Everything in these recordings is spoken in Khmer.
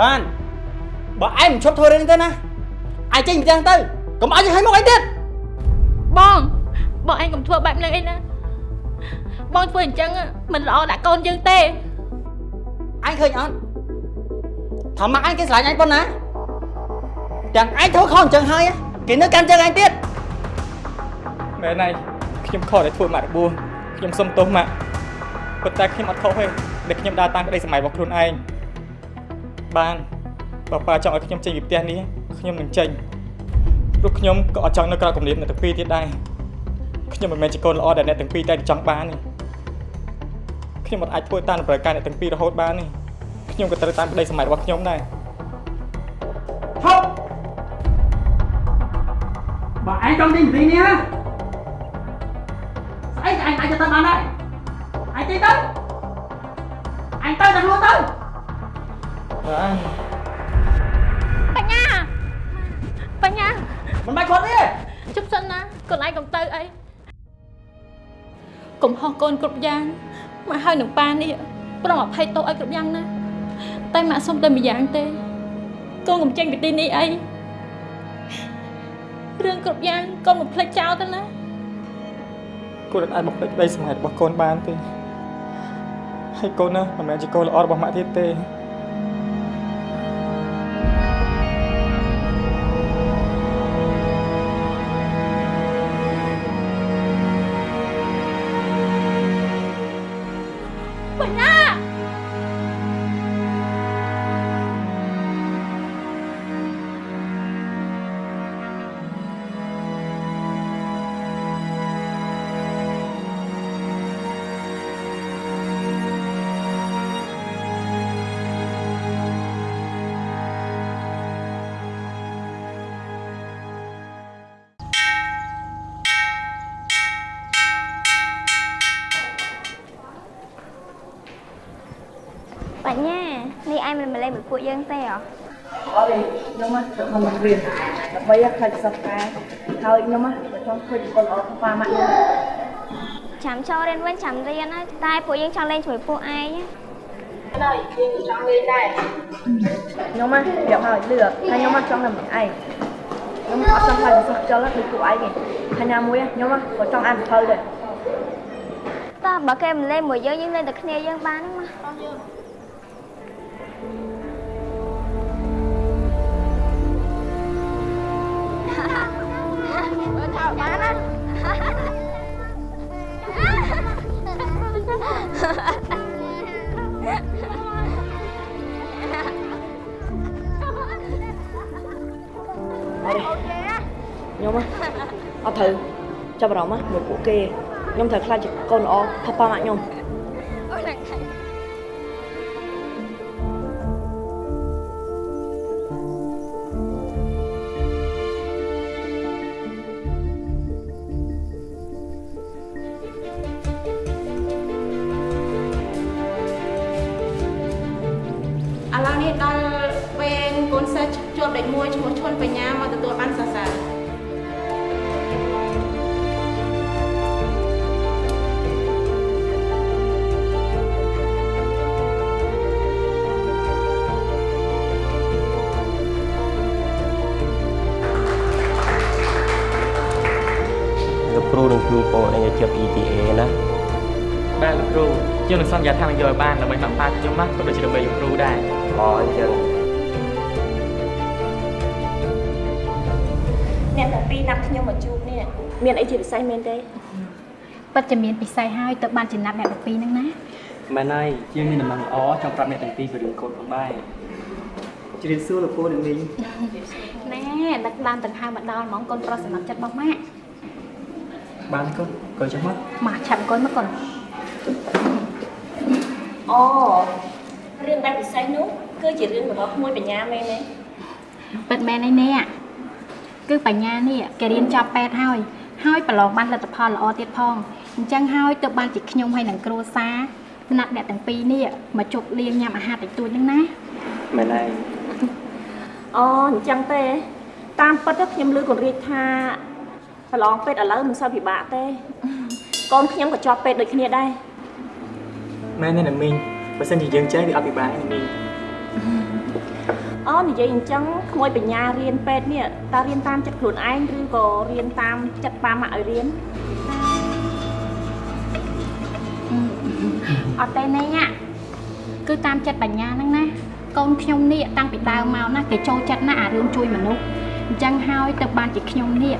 បានបើឯងមិនឈប់ធ្វើរឿងនេះទេណាឯងចេញពីផ្ទះទៅកុំឲ្យយើងឲ្យមកឯងទៀតបងបងឯងកុំធ្វើបែបហ្នឹងអីណាបងធ្វើអញ្ចឹងមិនល្អដាក់កូនយើងទេឯងឃើញអត់ថាម៉ាក់ឯងគេស្រឡាញ់ឯងប៉ុណ្ណាទាំងឯងធ្វើខុសអញ្ចឹងហើយគេនៅកាន់ជើងឯងទៀតមែនហើយខ្ញុំខកដែលធ្វើម៉ាក់របួសខ្ញុំសុំទោសម៉ាក់ប៉ុន្តែខ្ញុំអត់ខុសទេដែលខ្ញុំដើរតាមក្តីសម័យរបស់ខ្លួនឯង បានបើប៉ាចង់ឲ្យខ្ញុំចេញពីផ្ទះនេះខ្ញុំនឹងចេញព្រោះខ្ញុំក៏អត់ចង់នៅក្រៅគំនិតអ្នកទាំងពីរទៀតដែរខ្ញុំមិនមែនជាកូនល្អដែលអ្នកទាំងពីរតែចង់បានទេខ្ញុំមិនអាចធ្វើតាមតម្រូវការអ្នកទាំងពីររហូតបានទេខ្ញុំក៏ត្រូវតាមក្តីសម័យរបស់ខ្ញុំដែរឈប់បើឯងចង់ចេញពីនេះណាស្អីឯងអាចទៅបានដែរឯងចេញទៅឯងទៅតែខ្លួនទៅ បានបញ្ញាបញ្ញាមិនបាច់គាត់ទេជប់សិនណាកូនឯងកុំទៅអីកុំហោះកូនគ្រប់យ៉ាងមកហើយនឹងប៉ានេះប្រងអភ័យទោសឲ្យគ្រប់យ៉ាងណាតែម៉ាក់សុំតែម្យ៉ាងទេកូនកុំចេញពីទីនេះអីរឿងគ្រប់យ៉ាងកូនមិនភ្លេចចោលទៅណាកូនមិនអាចបំភ្លេចក្តីសម័យរបស់កូនបានទេហើយកូនណាមិនមែនជាកូនល្អរបស់ម៉ាក់ទៀតទេ យពួកយើងទេហ៎អត់ទេខ្ញុំមកទៅមករៀនដើម្បីឲ្យខ្លាចសោះការហើយខ្ញុំមកបើចង់ឃើញកូនល្អខ្វាម៉ាក់ខ្ញុំចាំចូលរៀនវិញចាំរៀនហើយតែពួកយើងចង់លេងជាមួយពួកឯងហើយយើងចង់លេងដែរខ្ញុំមកប្រាប់ហើយលឺហើយខ្ញុំមកចង់តែម្នាក់ឯងខ្ញុំអត់ចង់ខ្លាចសោះខ្ជិលដូចពួកឯងទេហើយណាមួយខ្ញុំមកក៏ចង់អានសភៅដែរតោះបើគេមិនលេងមួយយើងយើងលេងតែគ្នាយើងបានហ្នឹងមក បើថាបានណាខ្ញុំមកអត់ត្រូវចាប់អារម្មណ៍មកពួកគេខ្ញុំត្រូវខ្លាចជាកូនល្អផាប៉ាម៉ាក់ខ្ញុំ ជួយបងឯងឲ្យជាប់ ETA ណាបាទលោកគ្រូខ្ញុំនឹងសន្យាថានឹងយកឲ្យបានដើម្បីបាក់ប៉ាខ្ញុំណាក៏ដូចជាដើម្បីលោកគ្រូដែរល្អអញ្ចឹងអ្នកតែពីរណាប់ខ្ញុំមកជួបនេះមានអីជាពិសេសមែនទេពិតជាមានពិស័យហើយទៅបានចំណាប់អ្នក12ហ្នឹងណាមែនហើយជាងមានដំណឹងល្អចង់ប្រាប់អ្នកទាំងពីរពីរឿងកូនផងដែរជ្រាបសួរលោកគ្រូនឹងមីងណែដឹកបានដង្ហើមមកដល់ហ្មងកូនប្រុសសម្រាប់ចិត្តរបស់ម៉ាក់បានកូន កូនចុះមកម៉ាក់ឆាប់អង្គុយមកកូនអូរឿងដែលពិសេសនោះគឺជារឿងរបស់ក្មួយបញ្ញាមែនទេពិតមែនឯនេះគឺបញ្ញានេះគេរៀនចប់ពេទ្យហើយហើយប្រឡងបានលទ្ធផលល្អទៀតផងអញ្ចឹងហើយទើបបានជាខ្ញុំហើយនឹងគ្រួសារណាត់អ្នកទាំងពីរនេះមកជប់លៀងញ៉ាំអាហារតិចតួចហ្នឹងណាមែនហើយអូអញ្ចឹងទេតាមពិតទៅខ្ញុំឮកូនរៀបថា ប្រឡងពេទ្យឥឡូវមិនសូវពិបាកទេកូនខ្ញុំក៏ជាប់ពេទ្យដូចគ្នាដែរមែនទេណាមីងបើសិនជាយើងចេះវាអត់ពិបាកទេមីងអូនិយាយអញ្ចឹងក្មួយបញ្ញារៀនពេទ្យនេះតើរៀនតាមចិត្តខ្លួនឯងឬក៏រៀនតាមចិត្តប៉ាម៉ាក់ឲ្យរៀនអត់ទេណែញ៉ាគឺតាមចិត្តបញ្ញាហ្នឹងណាកូនខ្ញុំនេះតាំងពីដើមមកណាគេចូលចិត្តណាស់អារឿងជួយមនុស្សអញ្ចឹងហើយទៅបានជាខ្ញុំនេះ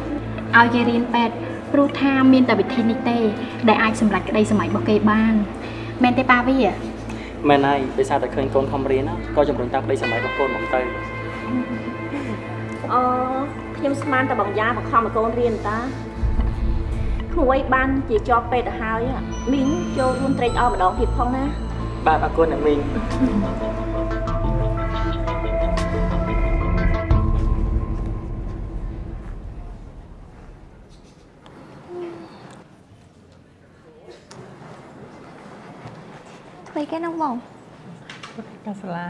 ឲ្យគេរៀនពេទ្យព្រោះថាមានតែវិធីនេះទេ ដែលអាចសម្រេចក្តីសម័យរបស់គេបានមែនទេប៉ាវីមែនហើយដោយសារតែឃើញកូនខំរៀនណាក៏ជំរុញតាមក្តីសម័យរបស់កូនមកទៅអឺខ្ញុំស្មានតែបងយ៉ាបង្ខំឲ្យកូនរៀនតាក្មួយបានជាជាប់ពេទ្យទៅហើយហ៎មីងចូលរួមត្រេកអរម្ដងទៀតផងណាបាទអរគុណអ្នកមីង ធ្វើគេនោះបងកាសាឡា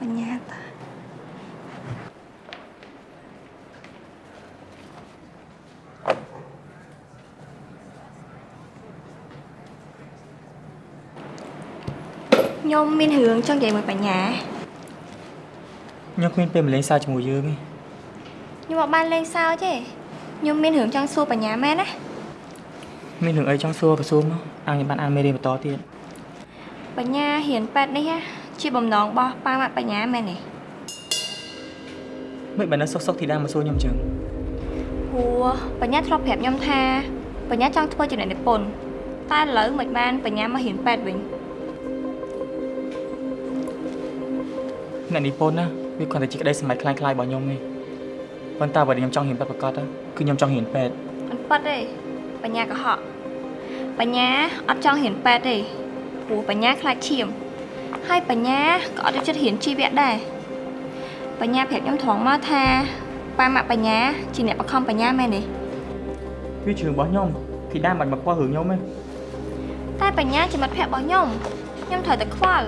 បញ្ញាតាខ្ញុំមានរឿងចង់និយាយមួយបញ្ញាខ្ញុំគ្មានពេលមកលេងសើចជាមួយយើងទេខ្ញុំមកបានលេងសើចទេខ្ញុំមានរឿងចង់សួរបញ្ញាមែនណា មានរឿងអីចង់សួរក៏សួរមកអង្គខ្ញុំបានអានមេរៀនបន្តទៀតបញ្ញាហ៊ានប៉ែតនេះជាបំណងរបស់ប៉ាម៉ាក់បញ្ញាមែនទេមិនបានសុកសុកធីតាមកសួរខ្ញុំអញ្ចឹងព្រោះបញ្ញាធ្លាប់ប្រាប់ខ្ញុំថាបញ្ញាចង់ធ្វើជាអ្នកនិពន្ធតែឥឡូវមិនបានបញ្ញាមកហ៊ានប៉ែតវិញអ្នកនិពន្ធណាវាគ្រាន់តែជាក្តីសម័យខ្លាំងខ្លាយរបស់ខ្ញុំនេះប៉ុន្តែបើខ្ញុំចង់ហ៊ានប៉ែតប្រកាសគឺខ្ញុំចង់ហ៊ានប៉ែតមិនប៉ែតទេបញ្ញាកុហក បញ្ញាអត់ចង់ហ៊ានប៉ែតទេព្រោះបញ្ញាខ្លាចឈាម ហើយបញ្ញាក៏អត់ចូលចិត្តហ៊ានជីវៈដែរបញ្ញាប្រាប់ខ្ញុំត្រង់មកថាប៉ាម៉ាក់បញ្ញាជាអ្នកបង្ខំបញ្ញាមែនទេវាជារឿងរបស់ខ្ញុំធីតាមិនមកខ្វល់រឿងខ្ញុំទេតែបញ្ញាជាមិត្តភក្តិរបស់ខ្ញុំខ្ញុំត្រូវតែខ្វល់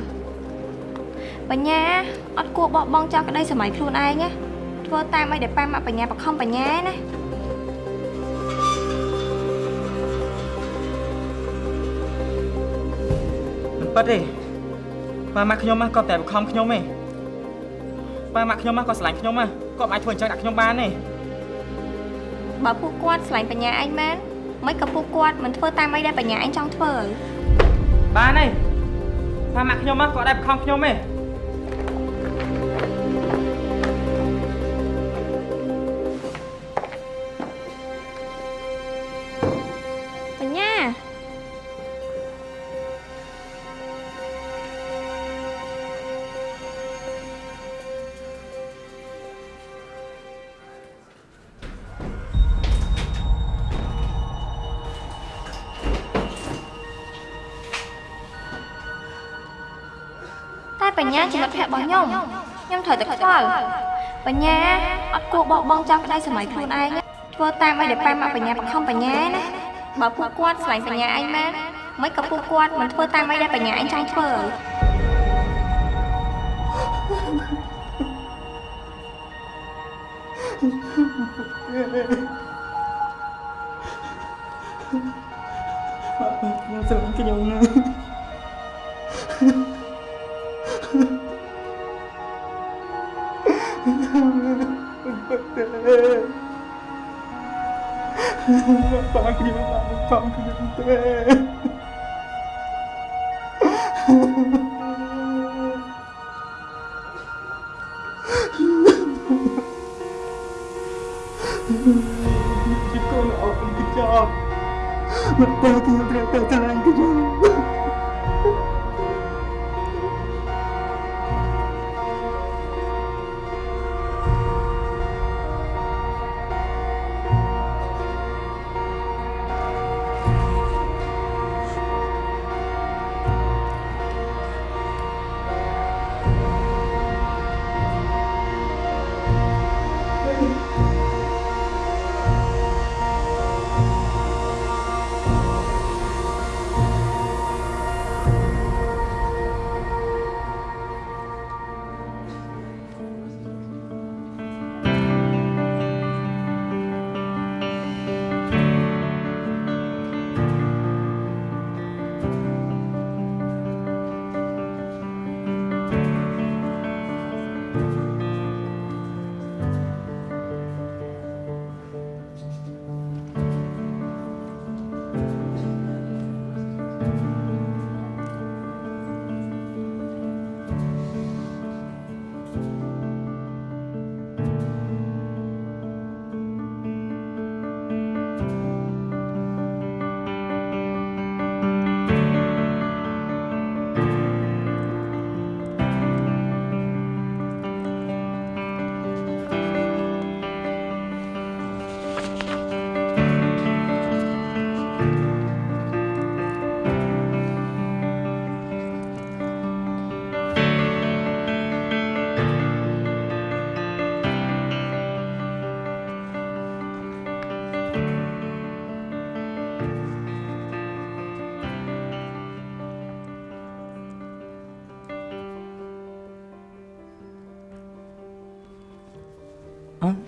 បញ្ញាអត់គួរបោះបង់ចោលក្តីសម័យខ្លួនឯងណាធ្វើតាមអីដែលប៉ាម៉ាក់បញ្ញាបង្ខំបញ្ញាណា ប៉ិតទេប៉ាម៉ាក់ខ្ញុំណាក៏តែបង្ខំខ្ញុំទេប៉ាម៉ាក់ខ្ញុំណាក៏ស្រឡាញ់ខ្ញុំណាក៏មិនអាចធ្វើអញ្ចឹងដាក់ខ្ញុំបានទេបើពួកគាត់ស្រឡាញ់បញ្ញាឯងមែនមិនក៏ពួកគាត់មិនធ្វើតាមអីដែលបញ្ញាឯងចង់ធ្វើបានទេប៉ាម៉ាក់ខ្ញុំណាក៏ដែរបង្ខំខ្ញុំទេ ញ្ញាជាមិត្តភក្តិរបស់ខ្ញុំខ្ញុំត្រូវតែខ្វល់បញ្ញាអត់គួរបោះបង់ចោលក្តីសម័យខ្លួនឯងណាធ្វើតាមអីដែលប៉ាម៉ាក់បញ្ញាបង្ខំបញ្ញាណាបើពួកគាត់ស្រឡាញ់បញ្ញាឯងមែនមិនក៏ពួកគាត់មិនធ្វើតាមអីដែលបញ្ញាឯងចង់ធ្វើខ្ញុំស្រឡាញ់ខ្ញុំណា ប៉ាខ្ញុំបានបង្ខំខ្ញុំ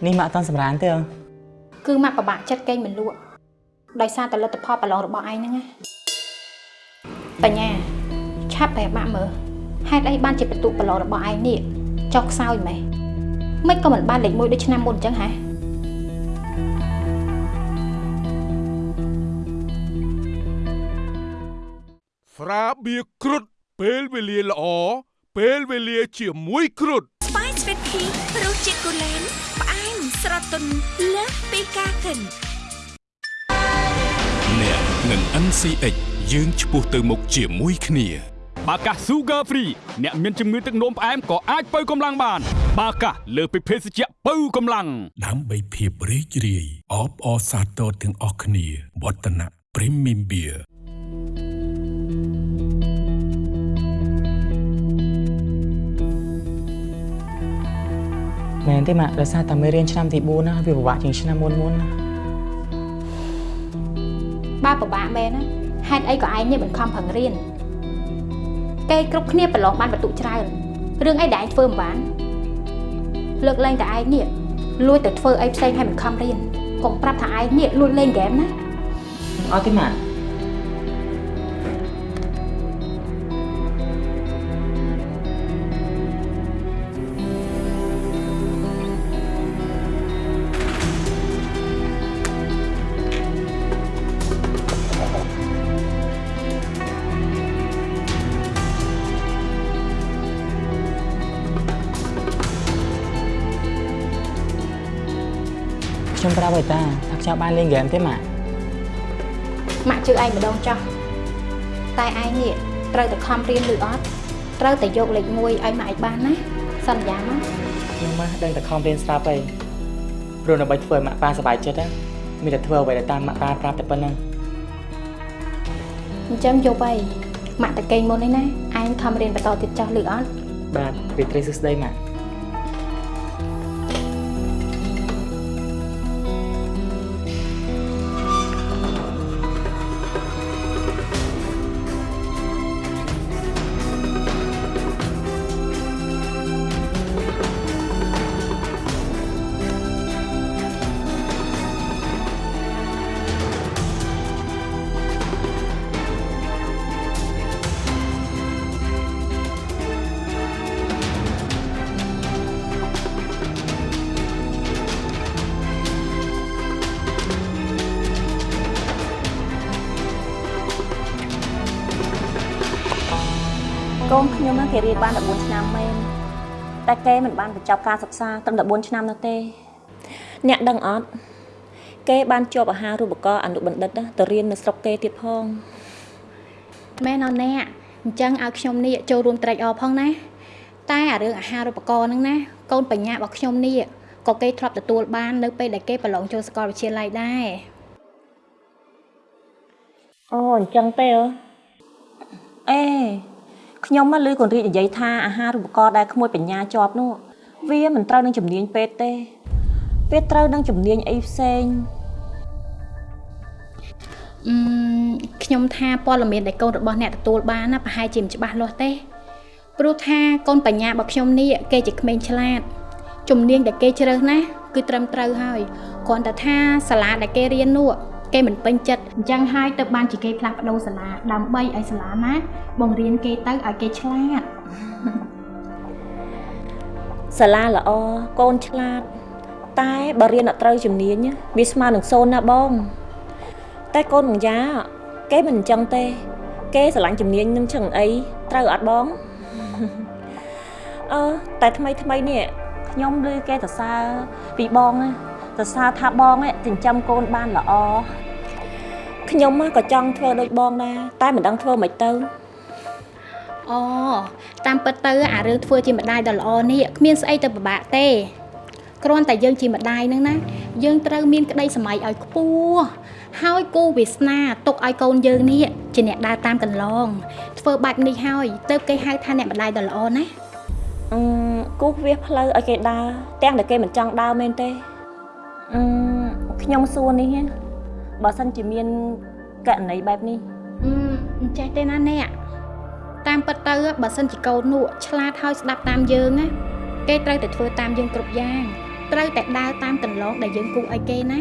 នេះម៉ាក់អត់តាន់សម្រានទេអឺគឺម៉ាក់ពិបាកចិត្តកេងមិនលក់ដោយសារតែលទ្ធផលប្រឡងរបស់ឯងហ្នឹងណាបញ្ញាឆាប់ប្រាប់ម៉ាក់មើលហេតុអីបានជាបន្ទុកប្រឡងរបស់ឯងនេះចុះខ្សោយម៉េះមិនក៏មិនបានលេខ1ដូចឆ្នាំមុនអញ្ចឹងហ៎ស្រាបៀរគ្រុតពេលវេលាល្អពេលវេលាជាមួយគ្រុតស្វាយស្វីតភីរសជាតិគូលែនផ្អែមស្រ ទន់លើសពីការគិនអ្នកនឹង NCX យើងឆ្ពោះទៅមុខជាមួយគ្នាបាកាស Sugar Free អ្នកមានជំងឺទឹកនោមផ្អែមក៏អាចបើកម្លាំងបាន បាកាសលើសពីភេសជ្ជៈបើកម្លាំងដើម្បីភាពរីករាយអបអរសាទរទាំងអស់គ្នាវឌ្ឍនៈ Premium Beer មែនទេម៉ាក់ដោយសារតែមេរៀនឆ្នាំទី4ណាវាពិបាកជាងឆ្នាំមុនមុនណាបើពិបាកមែនណាហេតុអីក៏ឯងនេះមិនខំប្រឹងរៀនគេគ្រប់គ្នាប្រឡងបានបន្ទុកច្រើនរឿងអីដែលឯងធ្វើមិនបានលើកលែងតែឯងនេះលួចទៅធ្វើអីផ្សេងហើយមិនខំរៀនកុំប្រាប់ថាឯងនេះលួចលេងហ្គេមណាអត់ទេម៉ាក់ ប្រាប់ឲ្យតាថាខ្ញុំបានលេងហ្គេមទេម៉ាក់ម៉ាក់ជឿឯងម្ដងចោះតែឯងនេះត្រូវតែខំរៀនឬអត់ត្រូវតែយកលេខ1ឲ្យម៉ាក់ឯងបានណាសន្យាមកខ្ញុំម៉ាស់ដឹងតែខំរៀនស្រាប់ហើយព្រោះដើម្បីធ្វើឲ្យម៉ាក់ប៉ាសប្បាយចិត្តណាមានតែធ្វើអ្វីដែលតាមម៉ាក់ប៉ាប្រាប់តែប៉ុណ្្នឹងអញ្ចឹងយកទៅម៉ាក់តកេងមុននេះណាឯងខំរៀនបន្តទៀតចោះឬអត់បាទរីត្រីសួស្ដីម៉ាក់ គេរៀនបាន14ឆ្នាំមែនតែគេមិនបានបញ្ចប់ការសិក្សាត្រឹម14ឆ្នាំនោះទេអ្នកដឹងអត់គេបានជាប់អាហារូបករណ៍អនុបណ្ឌិតណាទៅរៀននៅស្រុកគេទៀតផងមែនអត់អ្នកអញ្ចឹងឲ្យខ្ញុំនេះចូលរួមត្រេកអរផងណាតែអារឿងអាហារូបករណ៍ហ្នឹងណាកូនបញ្ញារបស់ខ្ញុំនេះក៏គេធ្លាប់ទទួលបាននៅពេលដែលគេប្រឡងចូលសាកលវិទ្យាល័យដែរអូអញ្ចឹងទេអេ ខ្ញុំមកឮកូនរីកនិយាយថាអាហារូបករណ៍ដែលក្មួយបញ្ញាជាប់នោះវាមិនត្រូវនឹងជំនាញពេទ្យទេវាត្រូវនឹងជំនាញអីផ្សេងអឺមខ្ញុំថាព័ត៌មានដែលកូនរបស់អ្នកទទួលបានណាប្រហែលជាមិនច្បាស់លាស់ទេព្រោះថាកូនបញ្ញារបស់ខ្ញុំនេះគេជាក្មេងឆ្លាតជំនាញដែលគេជ្រើសណាគឺត្រឹមត្រូវហើយគ្រាន់តែថាសាលាដែលគេរៀននោះ គេមិនពេញចិត្តអញ្ចឹងហើយទៅបានជាគេផ្លាស់ប្ដូរសាលាដើម្បីឲ្យសាលាណាបង្រៀនគេទៅឲ្យគេឆ្លាតសាលាល្អកូនឆ្លាត តែបើរៀនអត់ត្រូវជំនាញវាស្មើនឹងសូន្យណាបង តែកូនបញ្ញាគេមិនអញ្ចឹងទេ គេស្រឡាញ់ជំនាញនឹងចឹងអីត្រូវអត់បងអឺតែថ្មីថ្មីនេះខ្ញុំឮគេសរសើរពីបងណា សរសើរថាបងឯងចិញ្ចឹមកូនបានល្អខ្ញុំក៏ចង់ធ្វើដូចបងដែរតែមិនដឹងធ្វើមិនទៅអូតាមពិតទៅអារឿងធ្វើជាម្ដាយដ៏ល្អនេះគ្មានស្អីទៅពិបាកទេគ្រាន់តែយើងជាម្ដាយហ្នឹងណាយើងត្រូវមានក្តីសម័យឲ្យខ្ពស់ហើយគូវាសនាទុកឲ្យកូនយើងនេះជាអ្នកដើរតាមកន្លង ធ្វើបែបនេះហើយទៅគេហៅថាអ្នកម្ដាយដ៏ល្អណាស់អឺគូសវាសផ្លូវឲ្យគេដើរទាំងតែគេមិនចង់ដើរមែនទេ អឺខ្ញុំសួរនេះណាបើសិនជាមានករណីបែបនេះអឺអញ្ចេះទេណាអ្នកតាមពិតទៅបើសិនជាកូននោះឆ្លាតហើយស្ដាប់តាមយើងណាគេត្រូវតែធ្វើតាមយើងគ្រប់យ៉ាងត្រូវតែដើរតាមកន្លងដែលយើងគូឲ្យគេណា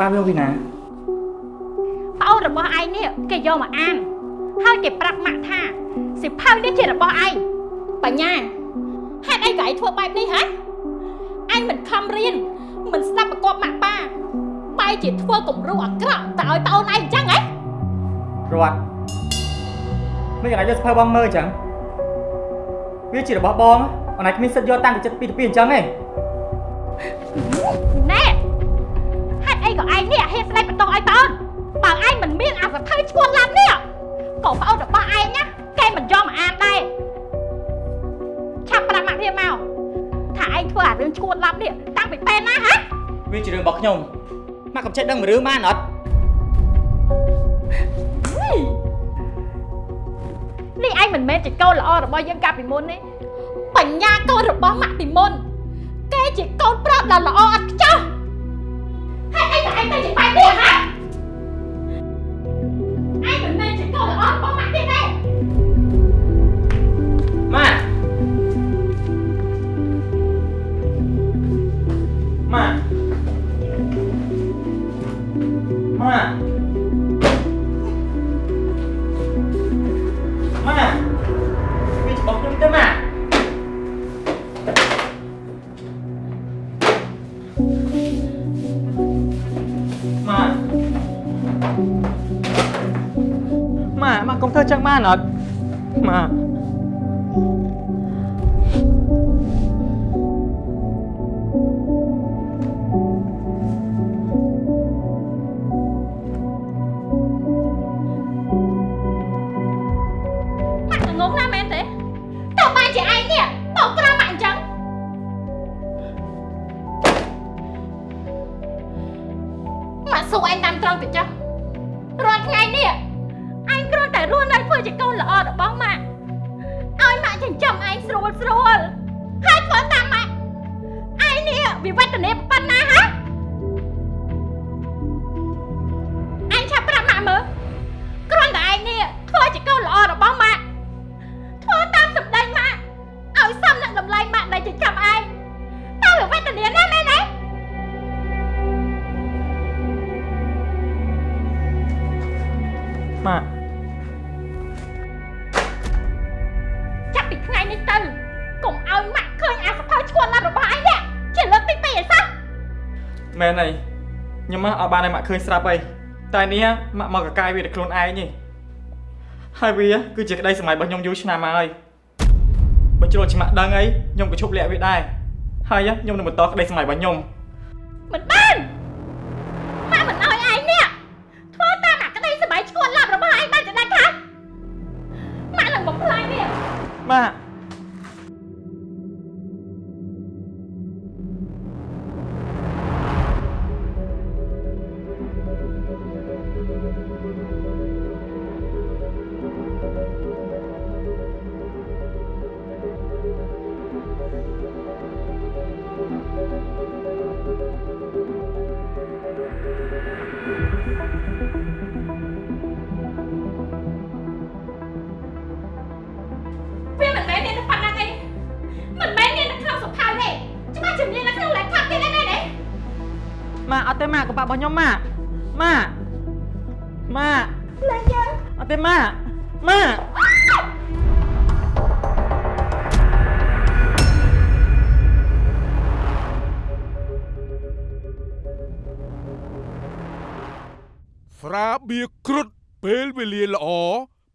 នេះម៉ាក់បានយកពីណាប្អូនរបស់ឯងនេះគេយកមកអានហើយគេប្រាប់ម៉ាក់ថាសិភៅនេះជារបស់ឯងបញ្ញាហេតុអីក៏ឯងធ្វើបែបនេះហ៎ឯងមិនខំរៀនមិនស្ដាប់ប្រកបម៉ាក់ប៉ាបែរជាធ្វើគំរូអាក្រក់ទៅឲ្យប្អូនឯងអញ្ចឹងហ៎រត់មិនអាចយកសភៅបងមើលអញ្ចឹងវាជារបស់បងអនឡាញគ្មានសិទ្ធិយកតាំងពីចិត្តពីទៅពីអញ្ចឹងទេណែ ឲ្យប្អូនបើឯងមិនមានអាសភៅឈួនឡាំនេះក៏ប្អូនរបស់ឯងណាគេមិនយកមកអានដែរឆាប់ប្រាប់ម៉ាក់វាមកថាឯងធ្វើអារឿងឈួនឡាំនេះតាំងពីពេលណាហ៎វាជារឿងរបស់ខ្ញុំម៉ាក់កំចេះដឹងមួយរឿងបានអត់នេះឯងមិនមែនជាកូនល្អរបស់យើងកាលពីមុនទេបញ្ញាកូនរបស់ម៉ាក់ពីមុនគេជាកូនប្រុសដ៏ល្អឥត បានឲ្យម៉ាក់ឃើញស្រាប់អីតែនេះម៉ាក់មកកកាយវាតែខ្លួនឯងនេះហើយវាគឺជាក្តីសម័យរបស់ខ្ញុំយូរឆ្នាំមកហើយបើជ្រុលច្បាក់ដឹងអីខ្ញុំក៏ឈប់លាក់វាដែរហើយខ្ញុំនឹងបន្តក្តីសម័យរបស់ខ្ញុំមិនបាន ខ្ញុំម៉ាក់ម៉ាក់ម៉ាក់លេងយើងអត់ទេម៉ាក់ម៉ាក់ស្រាបៀរគ្រុឌពេលវេលាល្អ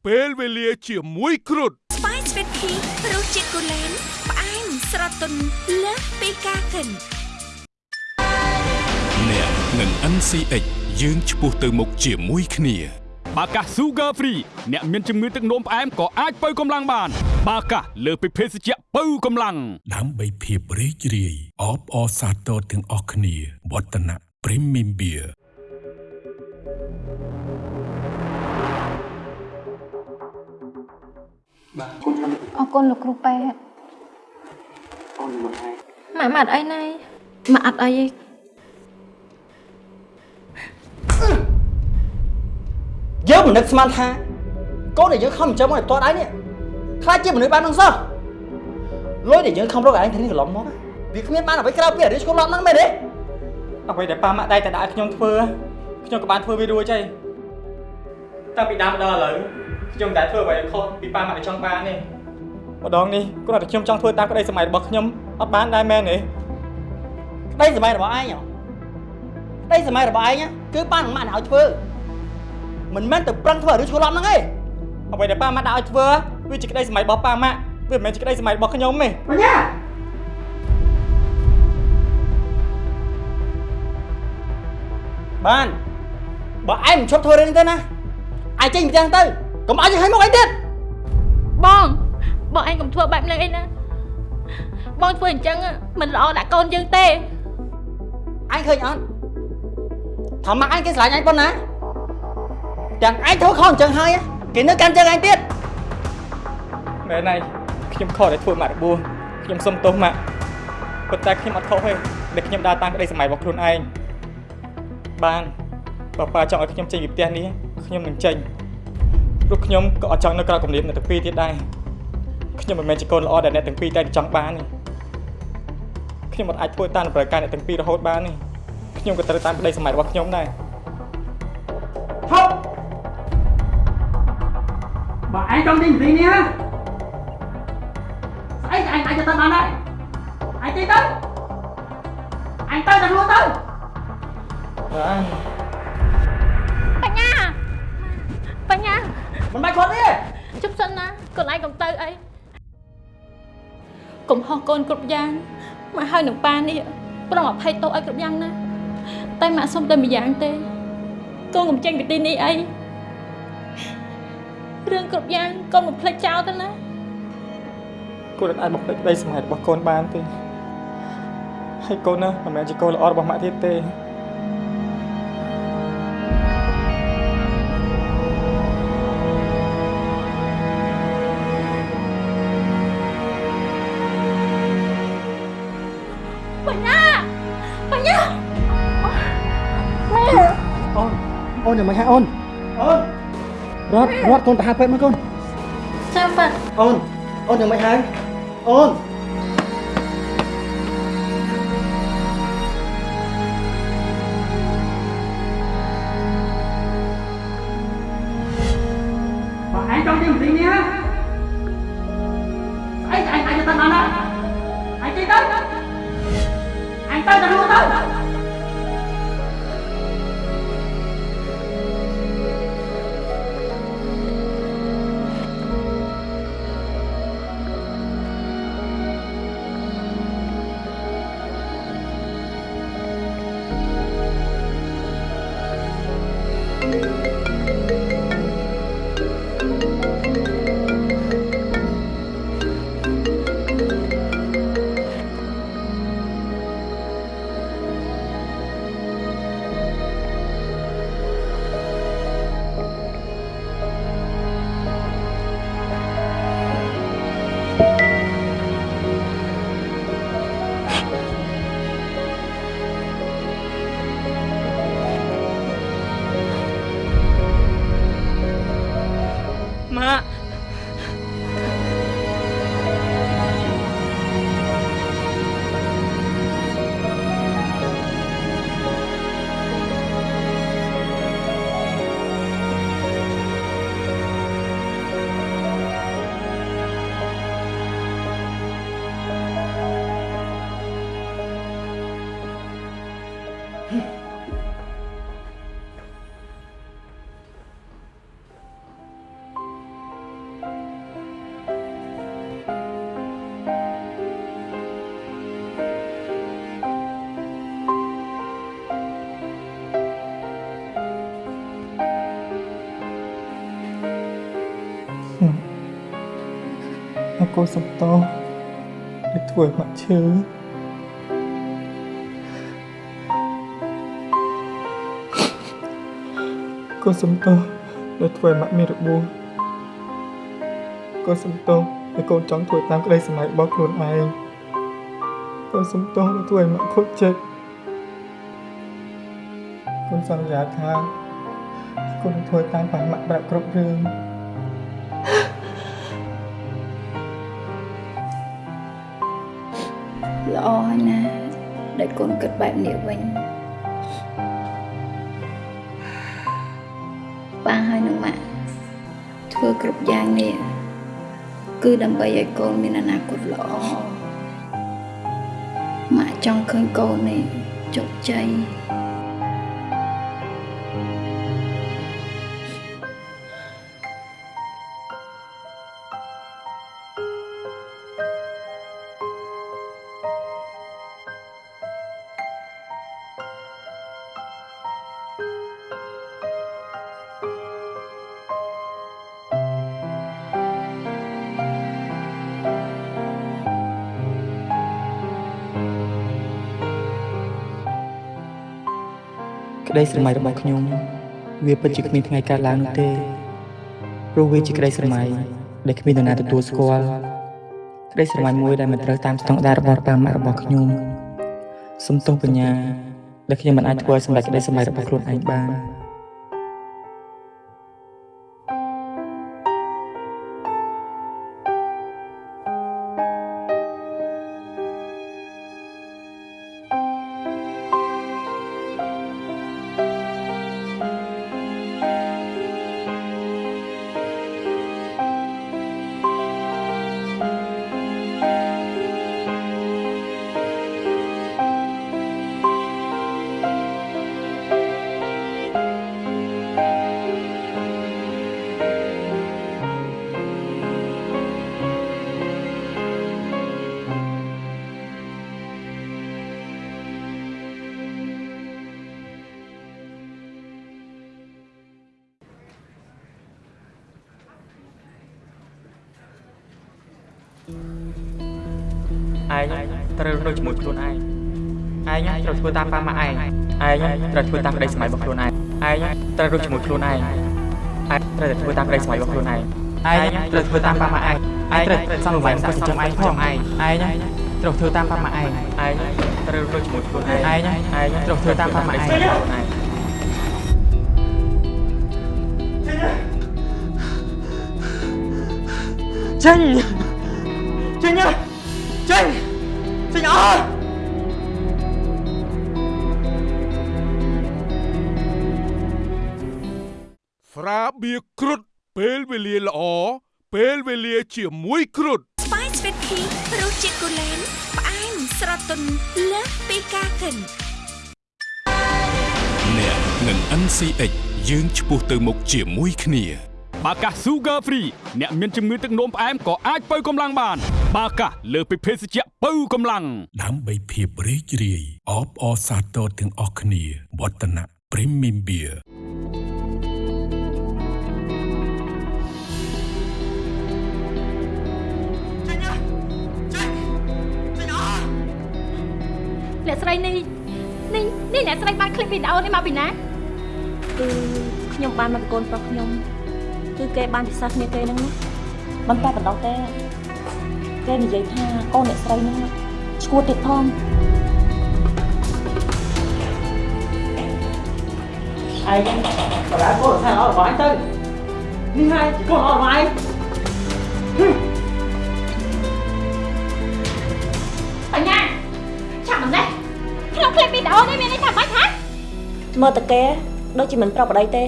ពេលវេលាជាមួយគ្រុឌស្វាយស្វីតភីរសជាតិគូលែនផ្អែមស្រទន់លើសពីការគិនអ្នកនឹង NCX យើងឆ្ពោះទៅមុខជាមួយគ្នាបាកាស Sugar Free អ្នកមានជំងឺទឹកនោមផ្អែមក៏អាចបើកម្លាំងបាន បាកាសលើសពីភេសជ្ជៈបើកម្លាំងដើម្បីភាពរីករាយអបអរសាទរទាំងអស់គ្នាវឌ្ឍនៈ Premium Beer បាទអរគុណលោកគ្រូពេទ្យអូនមកហើយម៉ាក់ម៉ាត់អីណៃមកអត់អីទេ យើង មិននឹកស្មានថាកូនដែលយើងខំចិញ្ចឹមមកឲ្យផ្ទាល់ដៃនេះខ្លាចជាមនុស្សបាននឹងសោះលុយដែលយើងខំរកឯងធានាកន្លងមកវាគ្មានបានអ្វីក្រៅពីរឿងឆ្កុំឡប់ហ្នឹងមែនទេអ្វីដែលប៉ាម៉ាក់ដៃតែដាក់ឲ្យខ្ញុំធ្វើខ្ញុំក៏បានធ្វើវារួចហើយតាំងពីដើមដល់ឥឡូវខ្ញុំតែធ្វើអ្វីឲ្យខុសពីប៉ាម៉ាក់ដែលចង់បាននេះម្ដងនេះគ្រាន់តែខ្ញុំចង់ធ្វើតាមក្តីសម័យរបស់ខ្ញុំអត់បានដែរមែនទេក្តីសម័យរបស់ឯងហ៎ក្តីសម័យរបស់ឯងគឺប៉ានឹងម៉ាក់ឲ្យធ្វើ មិនមែនទៅប្រឹងធ្វើរឿងឆ្កុំឡប់ហ្នឹងទេអ្វីដែលប៉ាម៉ាក់ដាក់ឲ្យធ្វើវាជាក្តីសម័យរបស់ប៉ាម៉ាក់វាមិនមែនជាក្តីសម័យរបស់ខ្ញុំទេបញ្ញាបានបើឯងមិនឈប់ធ្វើរឿងនេះទេណាឯងចេញពីផ្ទះទៅកុំឲ្យយើងឲ្យមកអីទៀតបងបងឯងកុំធ្វើបែបហ្នឹងអីណាបងធ្វើអញ្ចឹងមិនល្អដាក់កូនយើងទេអញឃើញអត់ថាម៉ាក់អញគេស្រឡាញ់អញប៉ុណ្ណា ទាំងអញធ្វើខុសអញ្ចឹងហើយគេនៅកាន់ចឹងអញទៀតមែនហើយខ្ញុំខកដែលធ្វើម៉ាក់របួសខ្ញុំសុំទោសម៉ាក់ប៉ុន្តែខ្ញុំអត់ខុសទេដែលខ្ញុំដើរតាមក្តីសម័យរបស់ខ្លួនឯងបានបើប៉ាចង់ឲ្យខ្ញុំចេញពីផ្ទះនេះខ្ញុំនឹងចេញព្រោះខ្ញុំក៏អត់ចង់នៅក្រៅគំនាបអ្នកទាំងពីរទៀតដែរខ្ញុំមិនមែនជាកូនល្អដែលអ្នកទាំងពីរតែចង់បានទេខ្ញុំអត់អាចធ្វើតាមតម្រូវការអ្នកទាំងពីររហូតបានទេខ្ញុំក៏ត្រូវតាមក្តីសម័យរបស់ខ្ញុំដែរ បើឯងចង់ចេញពីនេះណាស្អីឯងអាចទៅបានដែរឯងចេញទៅអញទៅតែខ្លួនទៅបាទបញ្ញាបញ្ញាមិនបាច់គាត់ទេជប់សិនណាកូនឯងកុំទៅអីកុំហោះកូនគ្រប់យ៉ាងមកហើយនឹងប៉ានេះប្រងអភ័យទោសឲ្យគ្រប់យ៉ាងណាតែម៉ាក់សុំតែម្យ៉ាងទេកូនកុំចេញពីទីនេះអី រឿងគ្រប់យ៉ាងកូនមិនភ្លេចចោលទៅណាកូនអាចបំភ្លេចក្តីសម័យរបស់កូនបានទេហើយកូនណាមិនមែនជាកូនល្អរបស់ម៉ាក់ទៀតទេបញ្ញាបញ្ញាអូនអូនយ៉ាងម៉េចហ่าអូនអូន រត់រត់កូនទៅហៅពេទ្យមកកូនចាំប៉ាអូនអូនយ៉ាងម៉េចហើយអូន ម៉ា ក់អរគុណសំតោដែលធ្វើឲ្យម៉ាក់ឈឺអរគុណសំតោដែលធ្វើឲ្យម៉ាក់មានរបួសកូនសំទោសដែលកូនចង់ធ្វើតាមក្តីសម័យរបស់ខ្លួនឯងកូនសំទោសដែលធ្វើឲ្យម៉ាក់ខូចចិត្តកូនសន្យាថាកូននឹងធ្វើតាមបានម៉ាក់ប្រាប់គ្រប់រឿង ល្អហើយណាដែលកូនគិតបែបនេះវិញប៉ាហើយនឹងម៉ាក់ធ្វើគ្រប់យ៉ាងនេះគឺដើម្បីឲ្យកូនមានអនាគតល្អម៉ាក់ចង់ឃើញកូននេះជោគជ័យ ក្តីស្រមៃរបស់ខ្ញុំ វាពិតជាគ្មានថ្ងៃកើតឡើងនោះទេព្រោះវាជាក្តីស្រមៃដែលគ្មាននរណាទទួលស្គាល់ក្តីស្រមៃមួយដែលមិនត្រូវតាមស្តង់ដាររបស់ប៉ាម៉ាក់របស់ខ្ញុំសំទោសបញ្ញាដែលខ្ញុំមិនអាចធ្វើឲ្យសម្រេចក្តីស្រមៃរបស់ខ្លួនឯងបាន ត្រូវធ្វើតាមក្តីសម័យរបស់ខ្លួនឯងឯងត្រូវរស់ជាមួយខ្លួនឯងឯងត្រូវតែធ្វើតាមក្តីសម័យរបស់ខ្លួនឯងឯងត្រូវធ្វើតាមប៉ាម៉ាក់ឯងឯងត្រូវសន្សំសាក់ចិញ្ចឹមឯងផងឯងឯងត្រូវធ្វើតាមប៉ាម៉ាក់ឯងឯងត្រូវរស់ជាមួយខ្លួនឯងឯងឯងត្រូវធ្វើតាមប៉ាម៉ាក់ឯងខ្លួនឯងចេញចេញចេញចេញអស់ រាបៀរគ្រុតពេលវេលាល្អពេលវេលាជាមួយគ្រុតស្វាយស្វីតភីរសជាតិគូលែនផ្អែមស្រទន់លើសពីការគិនអ្នកនឹង NCX យើងឆ្ពោះទៅមុខជាមួយគ្នាបាកាស Sugar Free អ្នកមានជំងឺទឹកនោមផ្អែមក៏អាចបើកម្លាំងបាន បាកាសលើសពីភេសជ្ជៈបើកម្លាំងដើម្បីភាពរីករាយអបអរសាទរទាំងអស់គ្នាវឌ្ឍនៈ Premium Beer អ្នកស្រីនេះនេះនេះអ្នកស្រីបានឃ្លីបវីដេអូនេះមកពីណាគឺខ្ញុំបានមកកូនប្រុសខ្ញុំគឺគេបានពិសាគ្នាគេហ្នឹងមិនតែបណ្ដោះទេគេនិយាយថាកូនអ្នកស្រីហ្នឹងឈួតទៀតផងឯងបដាកូនថាល្អរបស់ឯងទៅនេះហើយកូនល្អរបស់ឯង ឃ្លីបវីដេអូនេះមានន័យថាបាច់ហ៎មើលតគេដូចជាមិនប្រប្តីទេ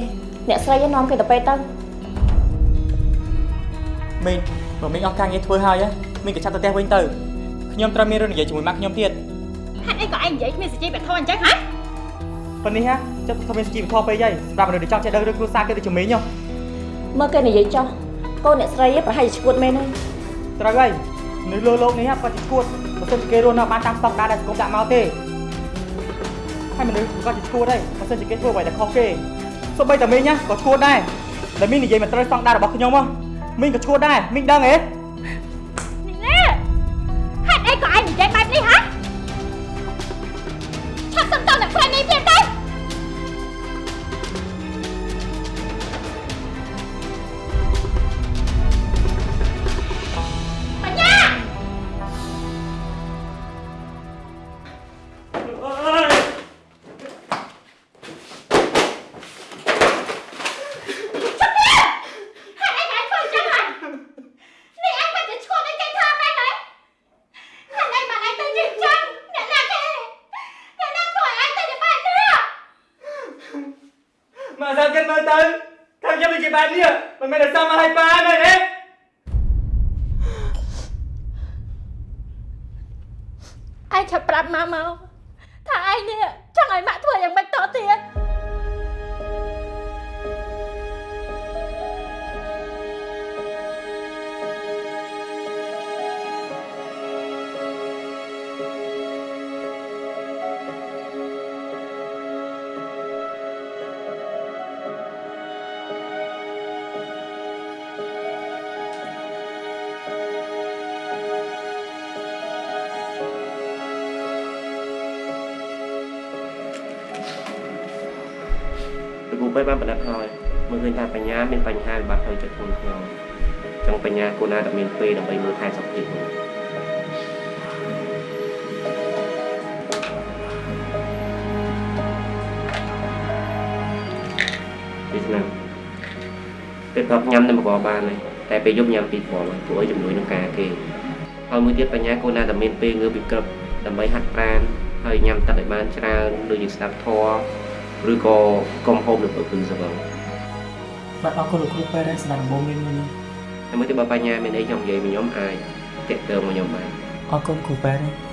អ្នកស្រីឯងនាំគេទៅពេទ្យទៅមីងបើមីងអស់ការងារធ្វើហើយមីងក៏ចាប់ទៅផ្ទះវិញទៅខ្ញុំត្រូវមានរឿងនិយាយជាមួយម៉ាក់ខ្ញុំទៀតហេតុអីក៏ឯងនិយាយគ្មានសេចក្ដីបធរអញ្ចឹងហ៎ប៉ុណ្នេះហ่ะចិត្តថាមានជីវធម៌ពេកហើយសម្រាប់មនុស្សដែលចង់ចេះដឹងរឿងគ្រួសារគេទៅជំនាញហ៎មើលគេនិយាយចោះកូនអ្នកស្រីឯងប្រហែលជាឈួតមែនហើយត្រូវហើយនៅលើលោកនេះហ่ะគាត់ជាឈួតបើសិនជាគេរស់នៅបានតាមស្តង់ដារដែលសង្គមដាក់មកទេ ហើយមនុស្សក៏ជាឈួតដែរបើសិនជាគេធ្វើអ្វីដែលខុសគេសូម្បីតែមីងណាក៏ឈួតដែរដែលមីងនិយាយមិនត្រូវស្តង់ដាររបស់ខ្ញុំហ៎មីងក៏ឈួតដែរមីងដឹងទេ ទៅថាខ្ញុំដូចជាបែបនេះមិនមែនតែសមមកឲ្យប៉ាមែនទេឯងឆាប់ប្រាប់ម៉ាមក ណ្ដាត់ហើយមើលឃើញថាបញ្ញាមានបញ្ហាវិបត្តិផ្លូវចិត្តធ្ងន់ធ្ងរចឹងបញ្ញាគួរណាតែមានពេលដើម្បីមើលថែសុខភាពមើលពីឆ្នាំពេលព្រឹកញ៉ាំតែមកបានហើយតែពេលយប់ញ៉ាំពីរព្រមព្រោះឲ្យជំនួយនឹងការគេហើយមួយទៀតបញ្ញាគួរណាតែមានពេលងើបពីក្រឹបដើម្បីហាត់ប្រាណហើយញ៉ាំទឹកឲ្យបានច្រើនដូចជាស្ដាប់ធម៌ ឬក៏កុំហូបនៅពេលព្រឹកសបងបាទអរគុណលោកគ្រូពេទ្យដែលស្ដាប់ដំបូងមានមួយនេះតែមួយទៀតបើបញ្ញាមានអីខ្ញុំនិយាយមកខ្ញុំអាចតាក់ទងមកខ្ញុំបានអរគុណគ្រូពេទ្យ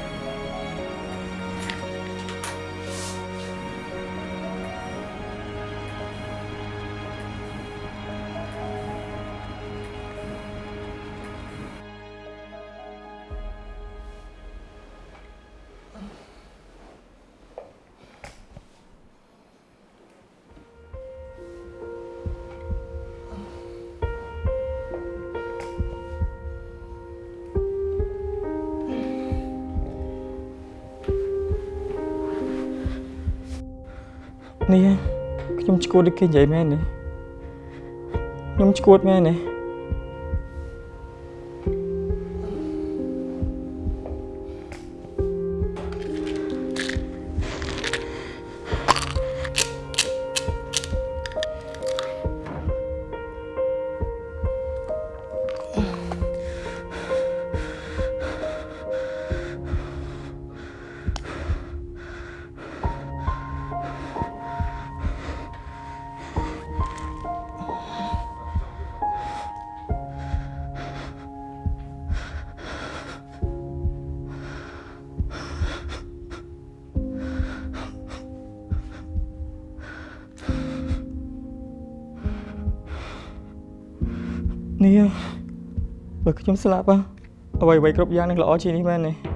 ដូចគេនិយាយមែនទេខ្ញុំឈួតមែនទេ នេះបើខ្ញុំស្លាប់ហ៎អ្វីអ្វីគ្រប់យ៉ាងនឹងល្អជាងនេះមែនទេ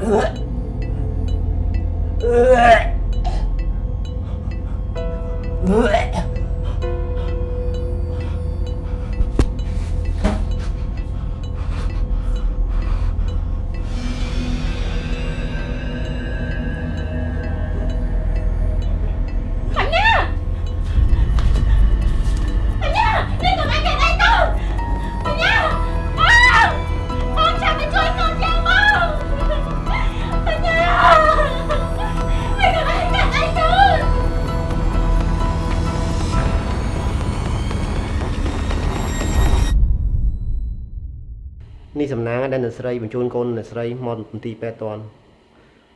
Ugh. ស្រីបញ្ជូនកូនអ្នកស្រីមកមន្ទីរពេទ្យតន់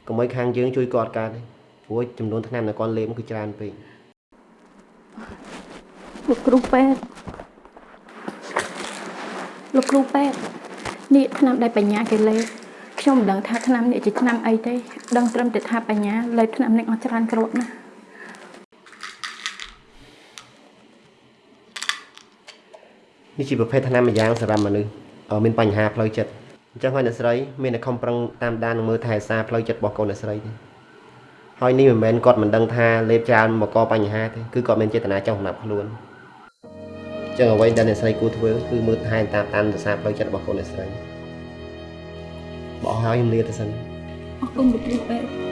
កុំឲ្យខាងយើងជួយគាត់កើតទេព្រោះចំនួនថ្នាំដែលគាត់លេបគឺច្រើនពេកលោកគ្រូពេទ្យលោកគ្រូពេទ្យនេះឆ្នាំដែលបញ្ញាគេលេបខ្ញុំមិនដឹងថាឆ្នាំនេះជាឆ្នាំអីទេដឹងត្រឹមតែថាបញ្ញាលេបឆ្នាំនេះអស់ច្រើនគ្រាប់ណាស់ននេះជាប្រភេទថ្នាំម្យ៉ាងសម្រាប់មនុស្សអឺមានបញ្ហាផ្លូវចិត្ត អញ្ចឹងហើយអ្នកស្រីមានតែខំប្រឹងតាមដាននិងមើលថែរក្សាផ្លូវចិត្តរបស់កូនអ្នកស្រីទេហើយនេះមិនមែនគាត់មិនដឹងថាលេបច្រើនមកកបញ្ហាទេគឺគាត់មានចេតនាចង់សម្រាប់ខ្លួនអញ្ចឹងអ្វីដែលអ្នកស្រីគួរធ្វើគឺមើលថែតាមតាមរក្សាផ្លូវចិត្តរបស់កូនអ្នកស្រីបោះហើយខ្ញុំលាទៅសិនអរគុណលោកគ្រូពេទ្យ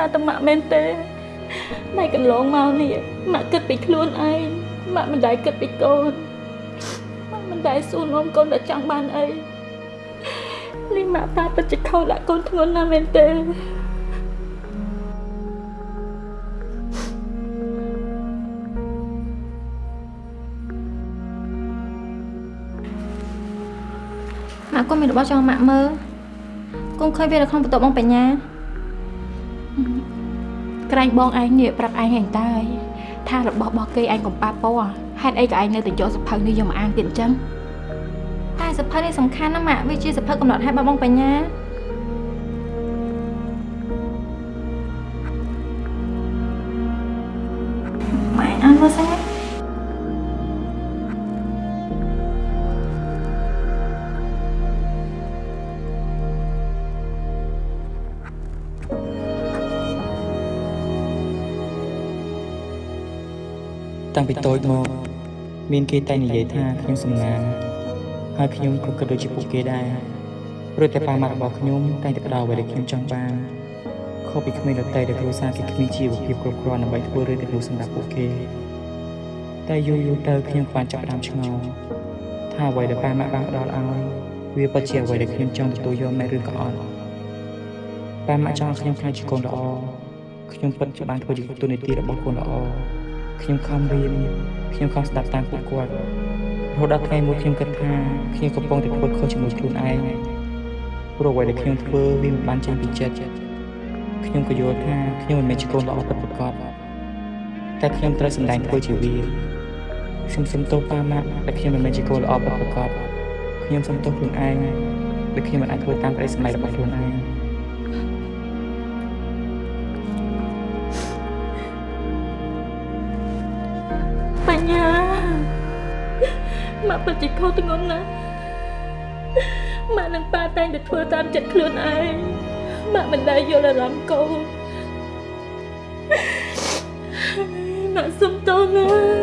សារតែម៉ាក់មែនទេតែកន្លងមកនេះម៉ាក់គិតពីខ្លួនឯងម៉ាក់មិនដែលគិតពីកូនម៉ាក់មិនដែលសួរនាំកូនដែលចង់បានអីនេះម៉ាក់តាពិតជាខុសដាក់កូនធ្ងន់ណាស់មែនទេម៉ាក់កូនមានរបស់ចង់ម៉ាក់មើលកូនឃើញវានៅក្នុងបន្ទប់បងបញ្ញា ក្រែងបងឯងនេះប្រាប់ឯងឯងតើយថារបស់របស់គេឯងកំប៉ាពណ៌ហេតុអីក៏ឯងនៅតែយកសភៅនេះយកមកអានទៀតអញ្ចឹងតែសភៅនេះសំខាន់ណាស់ម៉ាក់វាជាសភៅកំណត់ហេតុរបស់បងបញ្ញា តាំងពីតូចមក មានគេតែងនិយាយថាខ្ញុំសំណាងហើយខ្ញុំក៏គិតដូចជាពួកគេដែរព្រោះតែប៉ាម៉ាក់របស់ខ្ញុំតែងតែផ្ដល់អ្វីដែលខ្ញុំចង់បានខុសពីក្មេងដទៃដែលគ្រួសារគេគ្មានជីវភាពគ្រប់គ្រាន់ដើម្បីធ្វើរឿងទាំងនោះសម្រាប់ពួកគេតែយូរយូរទៅខ្ញុំបានចាប់ផ្ដើមឆ្ងល់ថាអ្វីដែលប៉ាម៉ាក់បានផ្ដល់ឲ្យវាពិតជាអ្វីដែលខ្ញុំចង់ទទួលយកមែនឬក៏អត់ប៉ាម៉ាក់ចង់ឲ្យខ្ញុំខ្លាចជាកូនល្អខ្ញុំពិតជាបានធ្វើជាទូនីតិរបស់កូនល្អ ខ្ញុំខំរៀនខ្ញុំខំស្ដាប់តាមពួកគាត់រហូតដល់ថ្ងៃមួយខ្ញុំគិតថាខ្ញុំកំពុងតែធ្វើខុសជាមួយខ្លួនឯងព្រោះអ្វីដែលខ្ញុំធ្វើវាមិនបានចេញពីចិត្តខ្ញុំក៏យល់ថាខ្ញុំមិនមែនជាកូនល្អពិតប្រាកដតែខ្ញុំត្រូវសម្ដែងធ្វើជាវាខ្ញុំសុំទោសប៉ាម៉ាក់ដែលខ្ញុំមិនមែនជាកូនល្អពិតប្រាកដខ្ញុំសុំទោសខ្លួនឯងដែលខ្ញុំមិនអាចធ្វើតាមក្តីសម្រេចរបស់ខ្លួនឯង ម៉ាក់ពិតជាខុសធ្ងន់ណាស់ម៉ាក់នឹងប៉ាតែងតែធ្វើតាមចិត្តខ្លួនឯងម៉ាក់មិនដែលយល់អារម្មណ៍កូនម៉ាក់សុំទោសណា